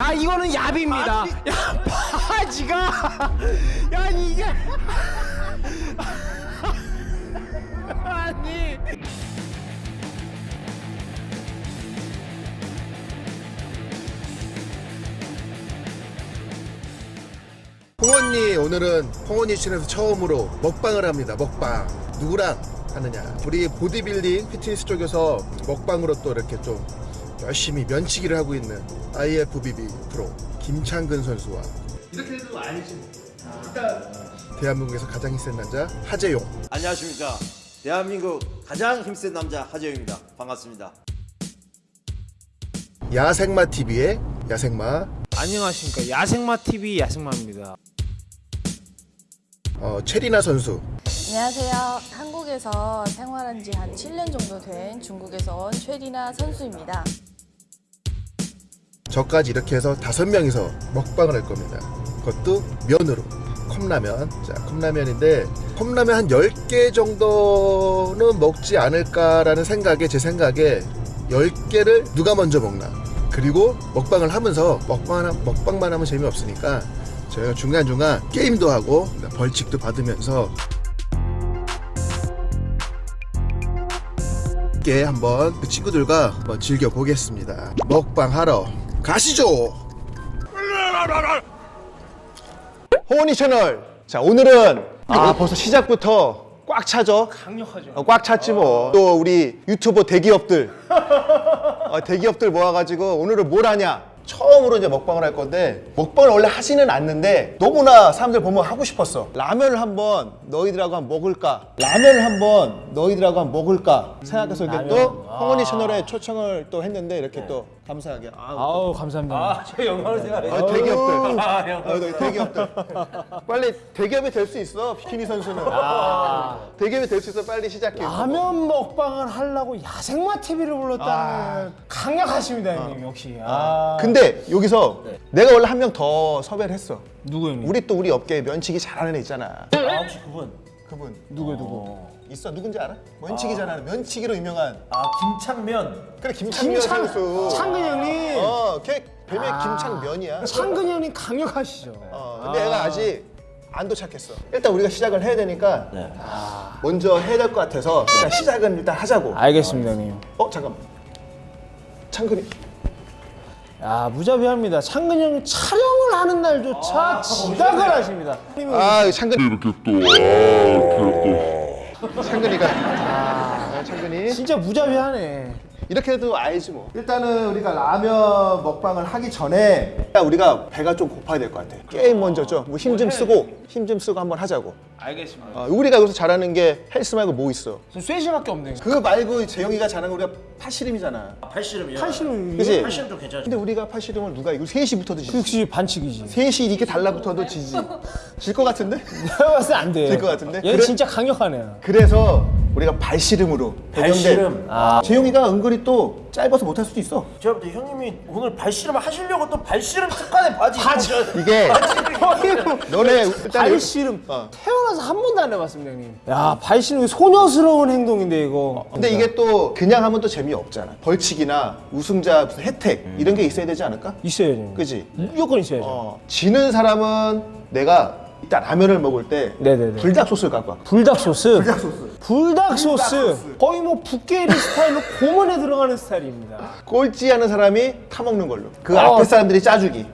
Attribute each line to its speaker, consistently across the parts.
Speaker 1: 아 이거는 야비입니다. 야 바지가. 야 이게. 아니.
Speaker 2: 홍언니 오늘은 홍언니 춘에서 처음으로 먹방을 합니다. 먹방. 누구랑 하느냐. 우리 보디빌딩 피트니스 쪽에서 먹방으로 또 이렇게 좀 열심히 면치기를 하고 있는 IFBB 프로 김창근 선수와 이렇게 해도 알지 대한민국에서 가장 힘센 남자 하재용.
Speaker 3: 안녕하십니까. 대한민국 가장 힘센 남자 하재영입니다. 반갑습니다.
Speaker 2: 야생마 TV의 야생마.
Speaker 1: 안녕하십니까. 야생마 TV 야생마입니다.
Speaker 2: 어, 체리나 선수.
Speaker 4: 안녕하세요. 한국에서 생활한 지 한 7년 정도 된 중국에서 온 최리나 선수입니다.
Speaker 2: 저까지 이렇게 해서 다섯 명이서 먹방을 할 겁니다. 그것도 면으로 컵라면. 자, 컵라면인데 컵라면 한 10개 정도는 먹지 않을까라는 생각에 제 생각에 10개를 누가 먼저 먹나. 그리고 먹방을 하면서 먹방 먹방만 하면 재미없으니까 저희가 중간중간 게임도 하고 벌칙도 받으면서 함께 한번 그 친구들과 한번 즐겨 보겠습니다. 먹방 하러 가시죠.
Speaker 5: 호원이 채널. 자 오늘은 아 벌써 시작부터 꽉 차죠.
Speaker 1: 강력하죠.
Speaker 5: 어, 꽉 찼지 뭐. 또 우리 유튜버 대기업들 어, 대기업들 모아가지고 오늘은 뭘 하냐? 처음으로 이제 먹방을 할 건데 먹방을 원래 하지는 않는데 너무나 사람들 보면 하고 싶었어. 라면을 한번 너희들하고 한번 먹을까? 라면을 한번 너희들하고 한번 먹을까? 생각해서 이렇게 또 홍원이 채널에 초청을 또 했는데 이렇게 또 감사하게 아,
Speaker 1: 아우 감사합니다.
Speaker 3: 제 영광을 생각해
Speaker 5: 아, 대기업들. 아, 네, 대기업들. 빨리 대기업이 될 수 있어. 비키니 선수는. 대기업이 될 수 있어. 빨리 시작해.
Speaker 1: 라면 먹방을 하려고 야생마 TV를 불렀다는 강력하십니다 형님 역시. 아,
Speaker 5: 근데 여기서 내가 원래 한 명 더 섭외를 했어.
Speaker 1: 누구 형님?
Speaker 5: 우리 또 우리 업계에 면치기 잘하는 애 있잖아.
Speaker 3: 아 혹시 그분
Speaker 5: 그분
Speaker 1: 누구 누구?
Speaker 5: 있어. 누군지 알아? 면치기 잘하는 면치기로 유명한.
Speaker 3: 아 김창면
Speaker 5: 그래 김창면
Speaker 1: 김창
Speaker 5: 선수.
Speaker 1: 창근 형님.
Speaker 5: 어, 걔 별명 이 김창면이야.
Speaker 1: 창근 형님 강력하시죠.
Speaker 5: 어, 근데 얘가 아직 안 도착했어. 일단 우리가 시작을 해야 되니까
Speaker 3: 네.
Speaker 5: 먼저 해야 될 것 같아서 일단 시작은 일단 하자고.
Speaker 1: 알겠습니다 형님.
Speaker 5: 어 잠깐만. 창근이
Speaker 1: 야 무자비합니다. 창근 형님 촬영을 하는 날조차 지각을 하십니다. 형님은
Speaker 5: 아 창근
Speaker 6: 이렇게 또, 아, 이렇게
Speaker 5: 창근이가 아, 창근이
Speaker 1: 진짜 무자비하네.
Speaker 5: 이렇게 해도 알지 뭐 일단은 우리가 라면 먹방을 하기 전에 일단 우리가 배가 좀 고파야 될 것 같아 게임 먼저 좀힘 좀 쓰고 힘 좀 쓰고 한번 하자고
Speaker 1: 알겠습니다.
Speaker 5: 어, 우리가 여기서 잘하는 게 헬스 말고 뭐 있어
Speaker 1: 저 쇠시밖에 없네.
Speaker 5: 그거 말고 재영이가 잘하는 거 우리가 팔씨름이잖아
Speaker 3: 팔씨름이요
Speaker 1: 팔씨름
Speaker 5: 그치?
Speaker 3: 팔씨름 좀 괜찮죠
Speaker 5: 근데 우리가 팔씨름을 누가 이거 셋이 붙어도 지지
Speaker 1: 역시 반칙이지.
Speaker 5: 셋이 이렇게 달라붙어도 지지 질 것 같은데?
Speaker 1: 내가 봤을 때안 돼.
Speaker 5: 될것 같은데?
Speaker 1: 얘
Speaker 5: 그래?
Speaker 1: 진짜 강력한 애야.
Speaker 5: 그래서 우리가 발씨름으로
Speaker 3: 발씨름.
Speaker 5: 아. 재영이가 은근히 또 짧아서 못할 수도 있어
Speaker 3: 제가 볼 때 형님이 오늘 발씨름을 하시려고 또 발씨름 특간에 바지 바지
Speaker 5: 이게 너네
Speaker 1: 발씨름
Speaker 5: 어.
Speaker 1: 태어나서 한 번도 안 해봤습니다 형님. 야 발씨름 소녀스러운 행동인데 이거.
Speaker 5: 근데 이게 또 그냥 하면 또 재미없잖아. 벌칙이나 우승자 무슨 혜택 이런 게 있어야 되지 않을까?
Speaker 1: 있어야죠.
Speaker 5: 그지?
Speaker 1: 무조건 있어야죠.
Speaker 5: 어, 지는 사람은 내가 일단 라면을 먹을 때
Speaker 1: 네네네.
Speaker 5: 불닭 소스를 갖고 와.
Speaker 1: 불닭 소스.
Speaker 5: 불닭 소스.
Speaker 1: 불닭 소스. 거의 뭐 북게리 스타일로 고문에 들어가는 스타일입니다.
Speaker 5: 꼴찌하는 사람이 타먹는 걸로. 그
Speaker 1: 어.
Speaker 5: 앞에 사람들이 짜주기.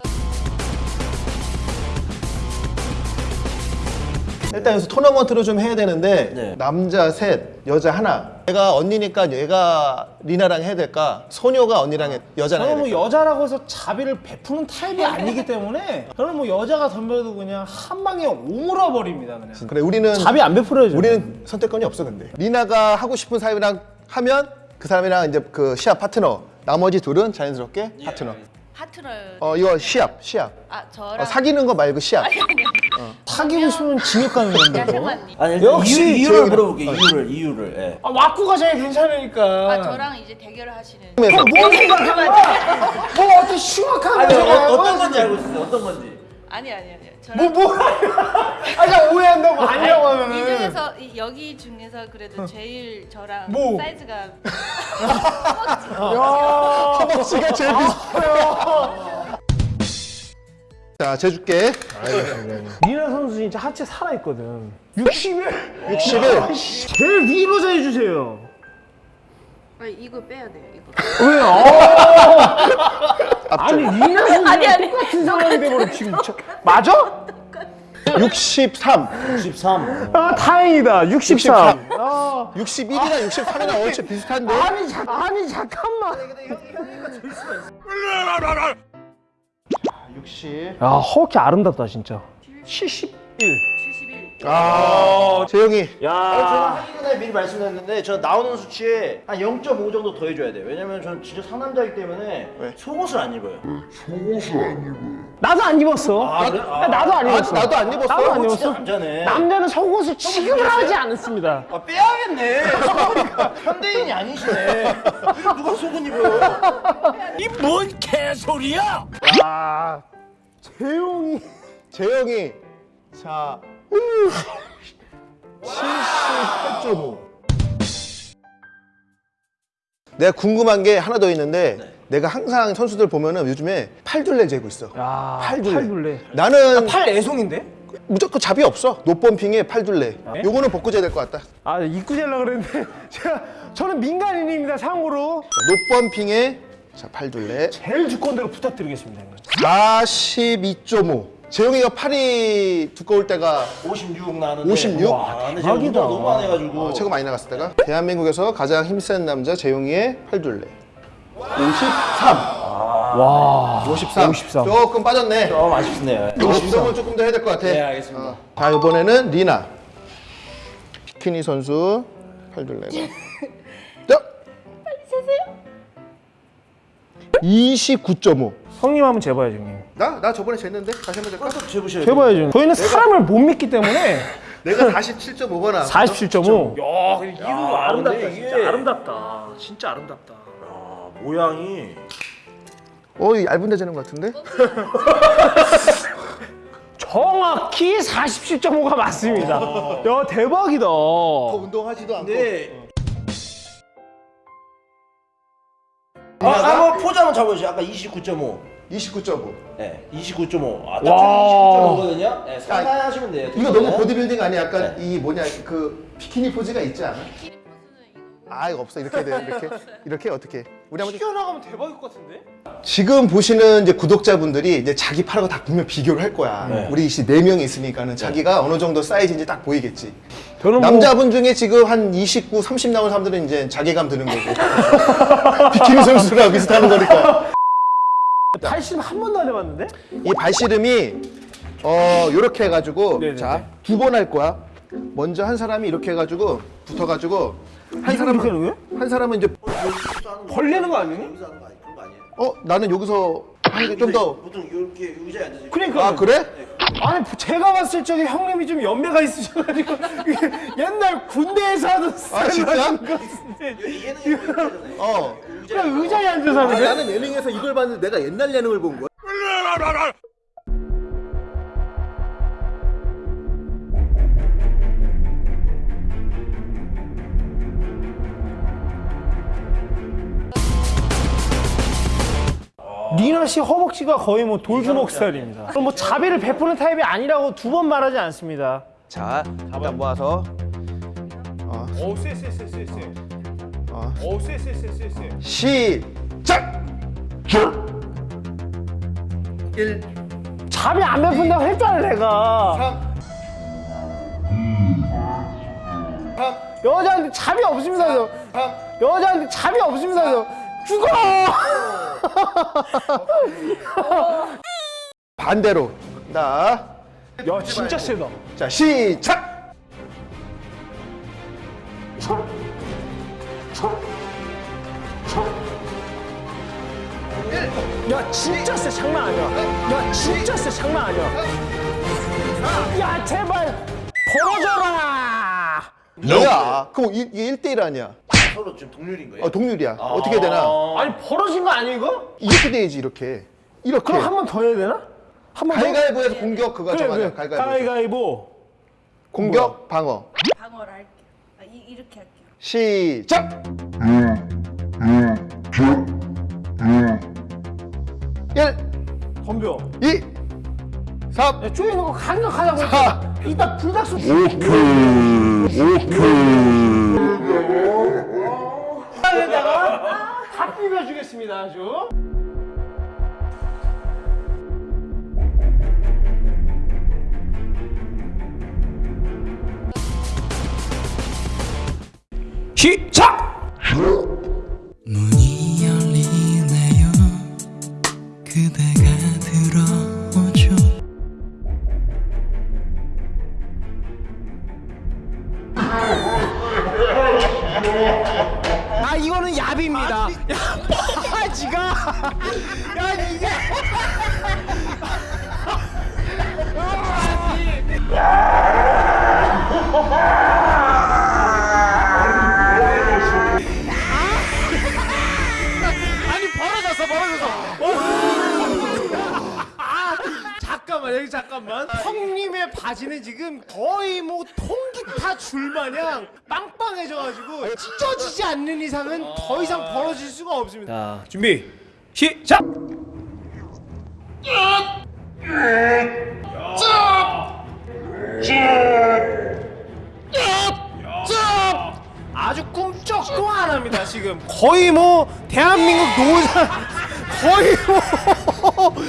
Speaker 5: 일단 여기서 토너먼트로 좀 해야 되는데
Speaker 3: 네.
Speaker 5: 남자 셋, 여자 하나. 내가 언니니까 얘가 리나랑 해야 될까? 소녀가 언니랑 해, 여자랑
Speaker 1: 저는 뭐? 여자라고 해서 자비를 베푸는 타입이 아니기 때문에 저는 뭐 여자가 덤벼도 그냥 한 방에 오물어 버립니다 그냥.
Speaker 5: 그래 우리는
Speaker 1: 자비 안 베풀어야죠.
Speaker 5: 우리는 선택권이 없어 근데 리나가 하고 싶은 사람이랑 하면 그 사람이랑 이제 그 시합 파트너 나머지 둘은 자연스럽게 파트너
Speaker 4: 파트너를
Speaker 5: 어 이거 시합 시합
Speaker 4: 아 저랑
Speaker 5: 어, 사귀는 거 말고 시합
Speaker 1: 사귀고 싶으면 징역 가는 건데. 뭐.
Speaker 3: 아니
Speaker 1: 역시
Speaker 3: 이유, 이유를
Speaker 5: 재영이랑-
Speaker 3: 물어볼게 이유를 이유를 예.
Speaker 1: 아 왁구가 제일 괜찮으니까.
Speaker 4: 아 저랑 이제 대결을 하시는.
Speaker 5: 그래서
Speaker 1: 뭘 생각한 거야? 뭐 어떻게 흉악한
Speaker 3: 아니
Speaker 1: 거야?
Speaker 3: 어, 어떤 건지 알고 있어요 어떤 건지
Speaker 4: 아니 아니 아니. 저랑
Speaker 1: 뭐 뭐? 아까 오해한다고 아니라고 하면은.
Speaker 4: 이 중에서 이- 여기 중에서 그래도 제일 저랑
Speaker 1: 뭐?
Speaker 4: 사이즈가
Speaker 1: 야.
Speaker 5: 허벅지가 제일 비슷해요 자, 재줄게.
Speaker 1: 니나 선수 진짜 하체 살아있거든 61
Speaker 5: 61.
Speaker 1: 제일 위로 해주세요
Speaker 4: 아니 이거 빼야 돼요. 이거.
Speaker 1: 왜요? 아니 니나 선수
Speaker 4: 아니, 아니.
Speaker 1: 똑같은 상황이 돼버려 지금 저- 맞아?
Speaker 5: 63.
Speaker 3: 63.
Speaker 1: 아 다행이다 63 아,
Speaker 5: 61이나 63이나 얼추 비슷한데?
Speaker 1: 아니, 자, 아니 잠깐만
Speaker 5: 60.
Speaker 1: 야 허벅지 아름답다 진짜 71
Speaker 5: 아, 재영이.
Speaker 3: 제가 하기 전에 미리 말씀드렸는데 저 나오는 수치에 한 0.5 정도 더 해줘야 돼요. 왜냐면 저는 진짜 상남자이기 때문에 속옷을 안 입어요.
Speaker 1: 나도 안 입었어
Speaker 3: 아, 그래? 아,
Speaker 1: 나도 안
Speaker 5: 아,
Speaker 1: 입었어
Speaker 5: 나도 안 입었어.
Speaker 1: 나도 안 입었어
Speaker 3: 남자네.
Speaker 1: 남자는 속옷을 취급을 하지 않습니다
Speaker 3: 아, 빼야겠네. 현대인이 아니시네. 누가 속옷 입어요?
Speaker 1: 아 재용이
Speaker 5: 재영이. 자. 78.5. 내가 궁금한 게 하나 더 있는데 내가 항상 선수들 보면은 요즘에 팔둘레 재고 있어.
Speaker 1: 야
Speaker 5: 팔둘레.
Speaker 1: 팔둘레
Speaker 5: 나는
Speaker 1: 팔 애송인데?
Speaker 5: 무조건 잡이 없어. 노펌핑에 팔둘레. 요거는 벗고 재야 될 것 같다.
Speaker 1: 아 입고 재려고 그랬는데 제가 저는 민간인입니다 상으로
Speaker 5: 자, 노펌핑에 자, 팔둘레.
Speaker 1: 제일 두꺼운 대로 부탁드리겠습니다 형님.
Speaker 5: 42.5. 재영이가 팔이 두꺼울 때가
Speaker 3: 56 나는데.
Speaker 5: 56?
Speaker 3: 와, 근데 제가 운동 너무 안 해가지고.
Speaker 5: 어, 최고 많이 나갔을 때가 대한민국에서 가장 힘센 남자 재용이의 팔둘레 53
Speaker 1: 와
Speaker 5: 53
Speaker 1: 53.
Speaker 5: 조금 빠졌네
Speaker 3: 좀 아쉽네요.
Speaker 5: 이거 운동을 조금 더 해야 될 것 같아
Speaker 3: 네, 알겠습니다.
Speaker 5: 어. 자 이번에는 리나 비키니 선수 팔둘레가 29.5
Speaker 1: 형님 한번 재봐야죠 형님.
Speaker 5: 나? 나 저번에 쟀는데? 다시 한번?
Speaker 3: 또 재보셔야.
Speaker 1: 재봐야죠. 저희는 사람을 못 믿기 때문에
Speaker 5: 내가 47.5번 나왔어
Speaker 1: 47.5 야 이거
Speaker 3: 야,
Speaker 1: 아름답다 진짜
Speaker 3: 이게-
Speaker 1: 아름답다. 진짜 아름답다.
Speaker 3: 아, 모양이.
Speaker 5: 어 얇은 데 재는 것 같은데?
Speaker 1: 정확히 47.5가 맞습니다. 야 대박이다.
Speaker 5: 운동하지도 않고.
Speaker 3: 근 한번 잡아주세요. 아까 29.5.
Speaker 5: 29.5
Speaker 3: 네, 29.5. 아,
Speaker 1: 와.
Speaker 3: 딱 29.5거든요. 네, 상상하시면 돼요.
Speaker 5: 이거 너무
Speaker 3: 네.
Speaker 5: 보디빌딩 아니야? 약간 이 뭐냐 그 비키니 포즈가 있지 않아? 아 이거 없어 이렇게 돼 이렇게 이렇게 어떻게 우리 한번
Speaker 1: 튀어나가면 대박일 것 같은데?
Speaker 5: 지금 보시는 이제 구독자분들이 이제 자기 팔하고 다 보면 비교를 할 거야.
Speaker 3: 네.
Speaker 5: 우리 이씨 네 명이 있으니까는 자기가 어느 정도 사이즈인지 딱 보이겠지.
Speaker 1: 저는 뭐
Speaker 5: 남자분 중에 지금 한 29, 30 나온 사람들은 이제 자괴감 드는 거고 비키니 선수랑 비슷한 거니까.
Speaker 1: 80한 번도 안 해봤는데?
Speaker 5: 이 발씨름이 어 요렇게 해가지고
Speaker 1: 네네네.
Speaker 5: 자두 번 할 거야. 먼저 한 사람이 이렇게 해가지고 붙어가지고 한 사람은? 한 사람은 이제
Speaker 1: 벌리는 거 아니니?
Speaker 3: 여기서 하는 거 아니, 그런 거 아니에요?
Speaker 5: 어 나는 여기서 하는 게좀 더.
Speaker 3: 보통 이렇게 의자에 앉아서.
Speaker 1: 그러니까
Speaker 5: 아 그래?
Speaker 1: 아니 제가 봤을 적에 형님이 좀 연배가 있으셔가지고 옛날 군대에서 하던
Speaker 5: 아 진짜?
Speaker 1: 스타일인 것 같은데
Speaker 3: 얘는 이렇게 하잖아요.
Speaker 5: 어.
Speaker 1: 그냥 의자에 앉아서 하는 거야?
Speaker 5: 나는 예능에서 이걸 봤는데 내가 옛날 예능을 본 거야.
Speaker 1: 니나 씨 허벅지가 거의 뭐 돌주먹 스타일입니다. 그럼 뭐 자비를 베푸는 타입이 아니라고 두 번 말하지 않습니다.
Speaker 5: 자, 일단 모아서
Speaker 1: 오, 쎄쎄 쎄 쎄 쎄.
Speaker 5: 어.
Speaker 1: 오, 쎄 쎄 쎄 쎄 쎄.
Speaker 5: 시작. 1,
Speaker 1: 자비 안 베푼다고 했잖아 내가.
Speaker 5: 3, 3,
Speaker 1: 여자한테 자비 없습니다. 저.
Speaker 5: 3.
Speaker 1: 여자한테 자비 없습니다. 저. 죽어!
Speaker 5: 반대로. 나.
Speaker 1: 야 진짜 세다.
Speaker 5: 자, 시작.
Speaker 1: 야 진짜 세 장난 아니야. 야 진짜 세 장난 아니야. 야 제발 벌어져라.
Speaker 5: 뭐야? 그럼 이, 이게 1대1 아니야?
Speaker 3: 서로 지금 동률인 거예요?
Speaker 5: 어, 동률이야. 어떻게 되나?
Speaker 1: 아니 벌어진 거 아니야 이거?
Speaker 5: 이렇게 돼야지 이렇게. 이렇게.
Speaker 1: 그럼 한 번 더 해야 되나? 한 번 더?
Speaker 5: 가위가위보에서 공격 그거
Speaker 1: 그래
Speaker 5: 정하자.
Speaker 1: 그래.
Speaker 5: 가위가위보.
Speaker 1: 가위가위보.
Speaker 5: 공격 방어.
Speaker 4: 방어를 할게요. 아, 이, 이렇게 할게요.
Speaker 5: 시작. 1
Speaker 1: 덤벼.
Speaker 5: 2 3
Speaker 1: 야, 쪼이는 거 강력하다고 했잖아. 이따 불닭소
Speaker 6: 오케이 오케이
Speaker 1: 에다가 다 비벼주겠습니다 아주. 시작!
Speaker 7: 문이 열리네요 그대가 들어
Speaker 1: 야 이게 아니 벌어졌어 벌어졌어. 아, 잠깐만 여기 잠깐만. 형님의 바지는 지금 거의 뭐 통기타 줄 마냥 빵빵해져가지고 찢어지지 않는 이상은 더 이상 벌어질 수가 없습니다. 자 준비 시작! 아주 꿈쩍도 안 합니다 지금. 거의 뭐 대한민국 노사 거의 뭐.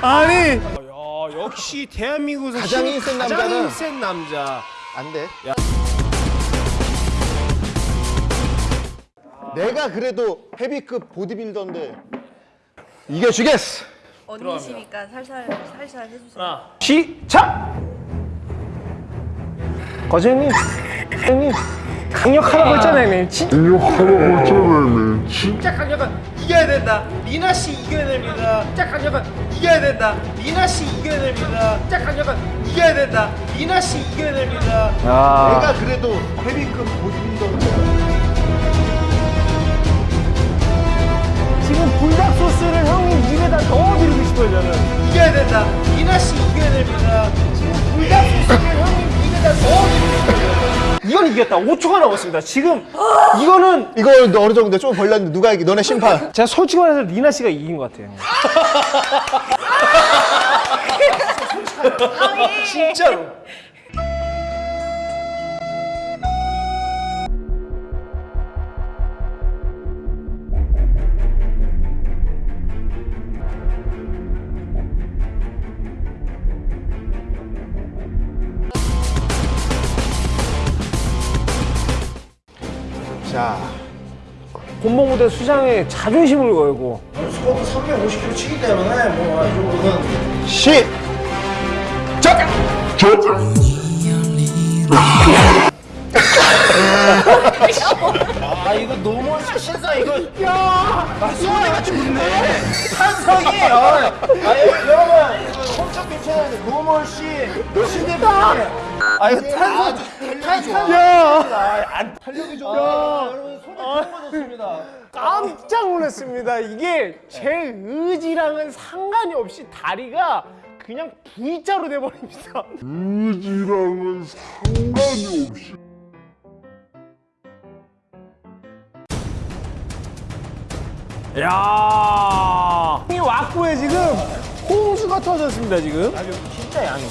Speaker 1: 아니 야, 역시 대한민국에서
Speaker 5: 가장
Speaker 1: 힘-
Speaker 5: 힘센
Speaker 1: 가장
Speaker 5: 남자는-
Speaker 1: 힘센 남자.
Speaker 5: 안돼 내가 그래도 헤비급 보디빌더인데 이겨주겠어
Speaker 4: 언니시니까 살살 살살 해주세요.
Speaker 1: 시작! 거제님 형님 강력하다고 했잖아요
Speaker 6: 하라고 했잖아요
Speaker 1: 진짜 강력한 이겨야 된다. 미나 씨 이겨야 됩니다. 진짜 강력한 이겨야 된다. 미나 씨 이겨야 됩니다. 진짜 강력한 이겨야 된다. 미나 씨 이겨야 됩니다.
Speaker 5: 내가 그래도 헤비급 보디빌더인데
Speaker 1: 싶어요 저는 이겨야 된다. 미나 씨 이겨야 됩니다. 지금 불닭 소스를 형님 넣어드리고 싶어요 이건 이겼다. 5초가 남았습니다. 지금 이거는
Speaker 5: 이거 어느 정도 좀 벌렸는데 누가 이기 너네 심판.
Speaker 1: 제가 솔직히 말해서 리나 씨가 이긴 것 같아요. 진짜로 본봉무대 수장의 자존심을 걸고.
Speaker 3: 저도 350kg 치기 때문에 뭐이 정도는
Speaker 5: 시!
Speaker 3: 아 이거 너무 신사 이거. 야! 소리가 좋네. 찬성이 아, 아 여러분 이거 엄청 괜찮은데 노멀 씨 신대표님 아 이거 탄성 탄성 야안 탄력이 좋아. 여러분 손이 처음 맞았습니다
Speaker 1: 깜짝 놀랐습니다. 이게 제 의지랑은 상관이 없이 다리가 그냥 V자로 돼버립니다.
Speaker 6: 의지랑은 상관이 없이
Speaker 1: 야, 이 왁구에 지금 홍수가 터졌습니다 지금. 진짜 양이.